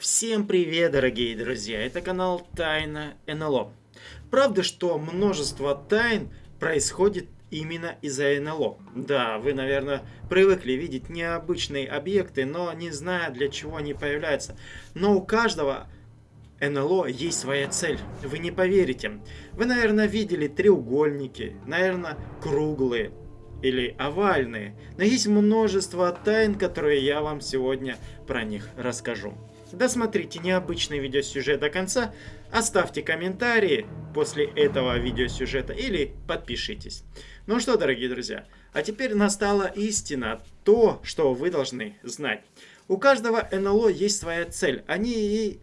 Всем привет, дорогие друзья! Это канал Тайна НЛО. Правда, что множество тайн происходит именно из-за НЛО. Да, вы, наверное, привыкли видеть необычные объекты, но не зная, для чего они появляются. Но у каждого НЛО есть своя цель. Вы не поверите. Вы, наверное, видели треугольники, наверное, круглые или овальные. Но есть множество тайн, которые я вам сегодня про них расскажу. Досмотрите необычный видеосюжет до конца, оставьте комментарии после этого видеосюжета или подпишитесь. Ну что, дорогие друзья, а теперь настала истина, то, что вы должны знать. У каждого НЛО есть своя цель, они и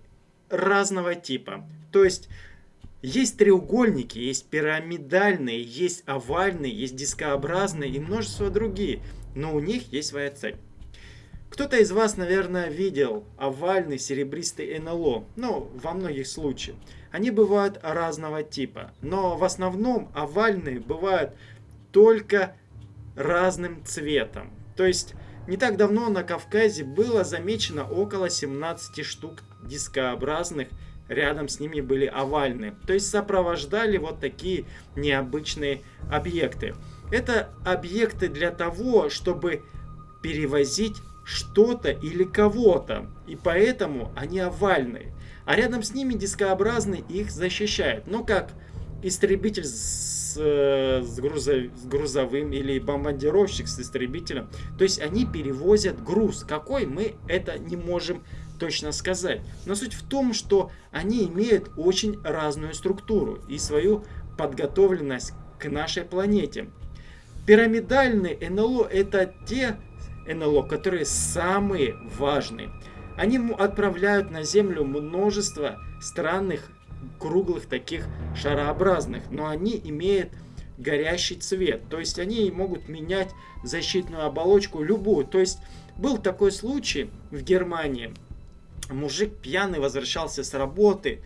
разного типа. То есть, есть треугольники, есть пирамидальные, есть овальные, есть дискообразные и множество другие, но у них есть своя цель. Кто-то из вас, наверное, видел овальный серебристый НЛО, ну, во многих случаях. Они бывают разного типа, но в основном овальные бывают только разным цветом. То есть, не так давно на Кавказе было замечено около 17 штук дискообразных, рядом с ними были овальные. То есть сопровождали вот такие необычные объекты. Это объекты для того, чтобы перевозить что-то или кого-то, и поэтому они овальные. А рядом с ними дискообразный их защищает. Ну как истребитель с, э, с, грузов, с грузовым или бомбардировщик с истребителем. То есть они перевозят груз. Какой мы это не можем точно сказать. Но суть в том, что они имеют очень разную структуру и свою подготовленность к нашей планете. Пирамидальные НЛО это те НЛО, которые самые важные. Они отправляют на Землю множество странных круглых таких шарообразных, но они имеют горящий цвет. То есть они могут менять защитную оболочку любую. То есть был такой случай в Германии. Мужик пьяный возвращался с работы,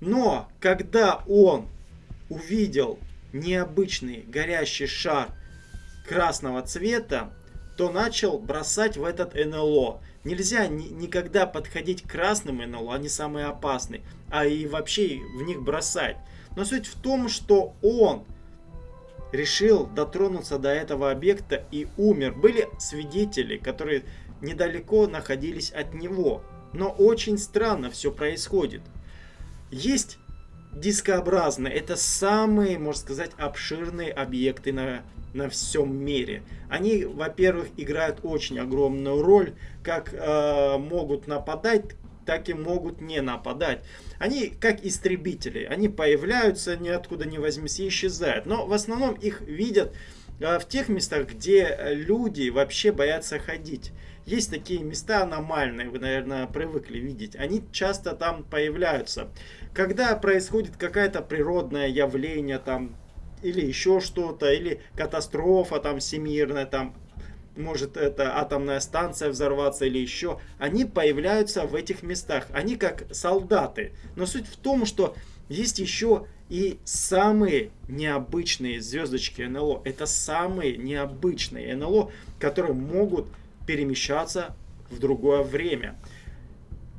но когда он увидел необычный горящий шар красного цвета, то начал бросать в этот НЛО. Нельзя ни, никогда подходить к красным НЛО, они самые опасные, а и вообще в них бросать. Но суть в том, что он решил дотронуться до этого объекта и умер. Были свидетели, которые недалеко находились от него. Но очень странно все происходит. Есть дискообразные, это самые, можно сказать, обширные объекты на на всем мире. Они, во-первых, играют очень огромную роль, как э, могут нападать, так и могут не нападать. Они как истребители, они появляются ниоткуда не возьмись и исчезают. Но в основном их видят э, в тех местах, где люди вообще боятся ходить. Есть такие места аномальные, вы, наверное, привыкли видеть. Они часто там появляются. Когда происходит какое-то природное явление, там или еще что-то, или катастрофа там всемирная, там может это атомная станция взорваться или еще, они появляются в этих местах. Они как солдаты. Но суть в том, что есть еще и самые необычные звездочки НЛО. Это самые необычные НЛО, которые могут перемещаться в другое время.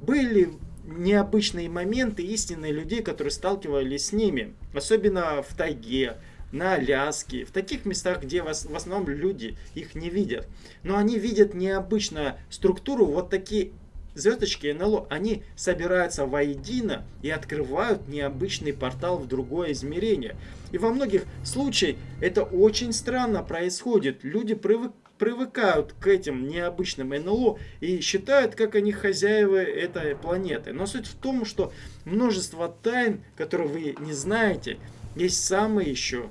Были необычные моменты истинные людей, которые сталкивались с ними. Особенно в тайге, на Аляске, в таких местах, где в основном люди их не видят. Но они видят необычную структуру, вот такие звездочки НЛО, они собираются воедино и открывают необычный портал в другое измерение. И во многих случаях это очень странно происходит. Люди привык, привыкают к этим необычным НЛО и считают, как они хозяева этой планеты. Но суть в том, что множество тайн, которые вы не знаете, есть самые еще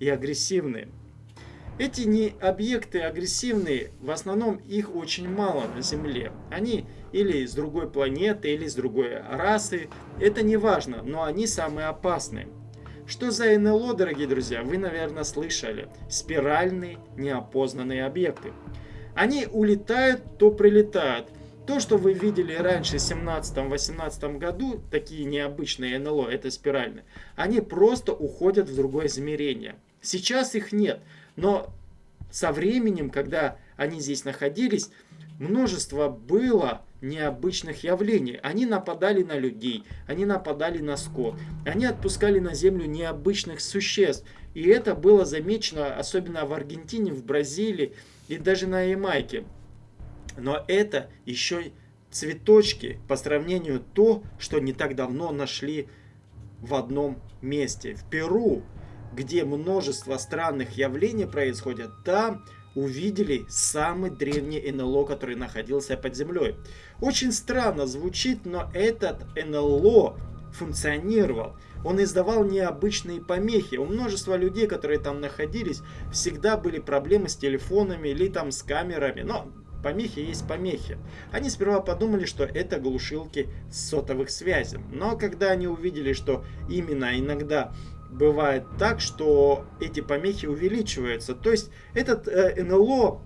и агрессивные. Эти не объекты агрессивные, в основном их очень мало на Земле. Они или из другой планеты, или из другой расы. Это не важно, но они самые опасные. Что за НЛО, дорогие друзья, вы, наверное, слышали. Спиральные неопознанные объекты. Они улетают, то прилетают. То, что вы видели раньше в 17-18 году, такие необычные НЛО, это спиральные, они просто уходят в другое измерение. Сейчас их нет, но со временем, когда они здесь находились, множество было необычных явлений. Они нападали на людей, они нападали на скот, они отпускали на землю необычных существ. И это было замечено особенно в Аргентине, в Бразилии и даже на Ямайке. Но это еще цветочки по сравнению то, что не так давно нашли в одном месте. В Перу, где множество странных явлений происходят, там увидели самый древний НЛО, который находился под землей. Очень странно звучит, но этот НЛО функционировал. Он издавал необычные помехи. У множества людей, которые там находились, всегда были проблемы с телефонами или там с камерами. Но помехи есть помехи. Они сперва подумали, что это глушилки сотовых связей. Но когда они увидели, что именно иногда бывает так, что эти помехи увеличиваются. То есть этот э, НЛО,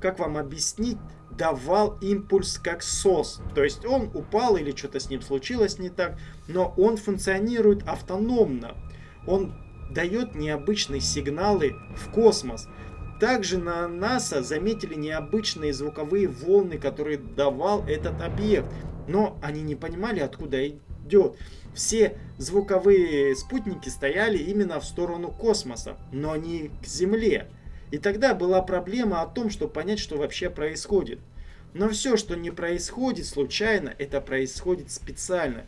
как вам объяснить, давал импульс как СОС. То есть он упал или что-то с ним случилось не так, но он функционирует автономно. Он дает необычные сигналы в космос. Также на НАСА заметили необычные звуковые волны, которые давал этот объект. Но они не понимали, откуда идет. Все звуковые спутники стояли именно в сторону космоса, но не к Земле. И тогда была проблема о том, чтобы понять, что вообще происходит. Но все, что не происходит случайно, это происходит специально.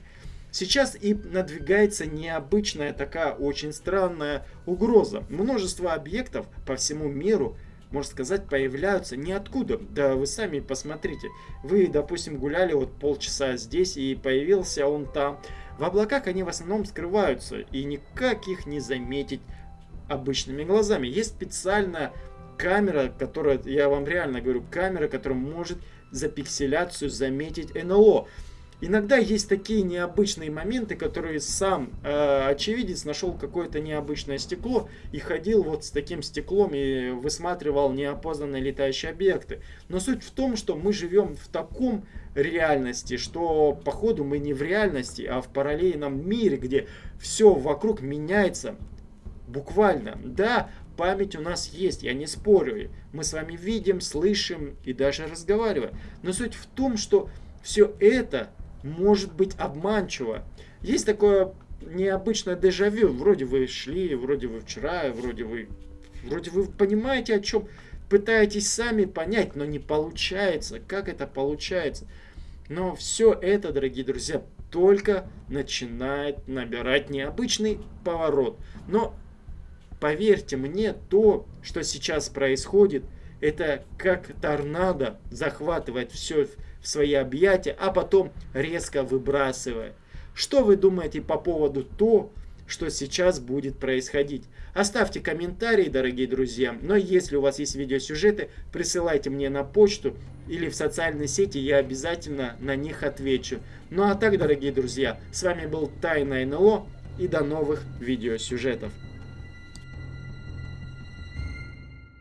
Сейчас и надвигается необычная такая очень странная угроза. Множество объектов по всему миру, можно сказать, появляются ниоткуда. Да вы сами посмотрите. Вы, допустим, гуляли вот полчаса здесь и появился он там. В облаках они в основном скрываются и никак их не заметить обычными глазами. Есть специальная камера, которая, я вам реально говорю, камера, которая может за пикселяцию заметить НЛО. Иногда есть такие необычные моменты, которые сам э, очевидец нашел какое-то необычное стекло и ходил вот с таким стеклом и высматривал неопознанные летающие объекты. Но суть в том, что мы живем в таком реальности, что походу мы не в реальности, а в параллельном мире, где все вокруг меняется буквально. Да, память у нас есть, я не спорю. Мы с вами видим, слышим и даже разговариваем. Но суть в том, что все это может быть обманчиво. Есть такое необычное дежавю. Вроде вы шли, вроде вы вчера, вроде вы, вроде вы понимаете, о чем пытаетесь сами понять, но не получается. Как это получается? Но все это, дорогие друзья, только начинает набирать необычный поворот. Но поверьте мне, то, что сейчас происходит, это как торнадо захватывает все в свои объятия, а потом резко выбрасывает. Что вы думаете по поводу того, что сейчас будет происходить. Оставьте комментарии, дорогие друзья. Но если у вас есть видеосюжеты, присылайте мне на почту или в социальные сети, я обязательно на них отвечу. Ну а так, дорогие друзья, с вами был Тайна НЛО и до новых видеосюжетов.